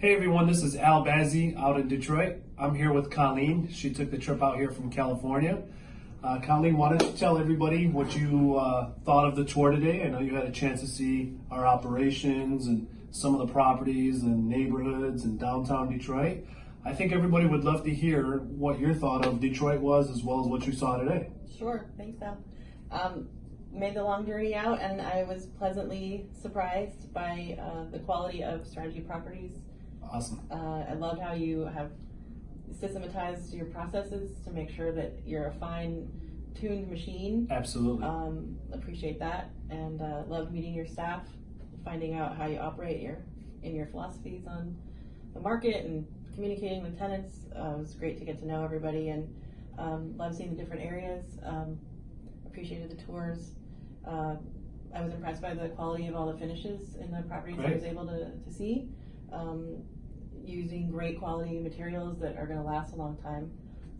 Hey everyone, this is Al Bazzi out in Detroit. I'm here with Colleen. She took the trip out here from California. Uh, Colleen, why don't you tell everybody what you uh, thought of the tour today? I know you had a chance to see our operations and some of the properties and neighborhoods in downtown Detroit. I think everybody would love to hear what your thought of Detroit was as well as what you saw today. Sure, thanks, Al. Um, made the long journey out, and I was pleasantly surprised by uh, the quality of strategy properties. Awesome. Uh, I loved how you have systematized your processes to make sure that you're a fine-tuned machine. Absolutely. Um, appreciate that, and uh, loved meeting your staff, finding out how you operate your in your philosophies on the market and communicating with tenants. Uh, it was great to get to know everybody, and um, love seeing the different areas. Um, appreciated the tours. Uh, I was impressed by the quality of all the finishes in the properties I was able to, to see. Um, using great quality materials that are going to last a long time.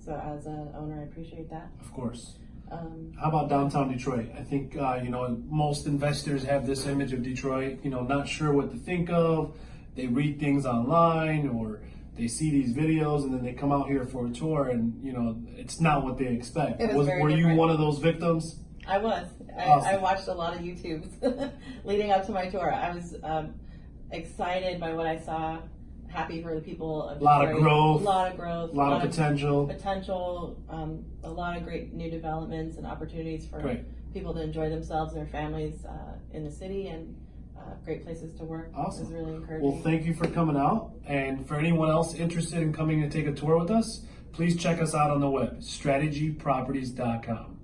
So as an owner, I appreciate that. Of course. Um, How about downtown Detroit? I think uh, you know most investors have this image of Detroit. You know, not sure what to think of. They read things online or they see these videos and then they come out here for a tour and you know it's not what they expect. It was very were you one of those victims? I was. I, Awesome. I watched a lot of YouTubes leading up to my tour. I was um, excited by what I saw. Happy for the people of A lot of growth. A lot of growth. A lot of potential. potential. Um, a lot of great new developments and opportunities for Great. people to enjoy themselves and their families uh, in the city and uh, great places to work. Awesome. was really encouraging. Well, thank you for coming out. And for anyone else interested in coming to take a tour with us, please check us out on the web, strategyproperties.com.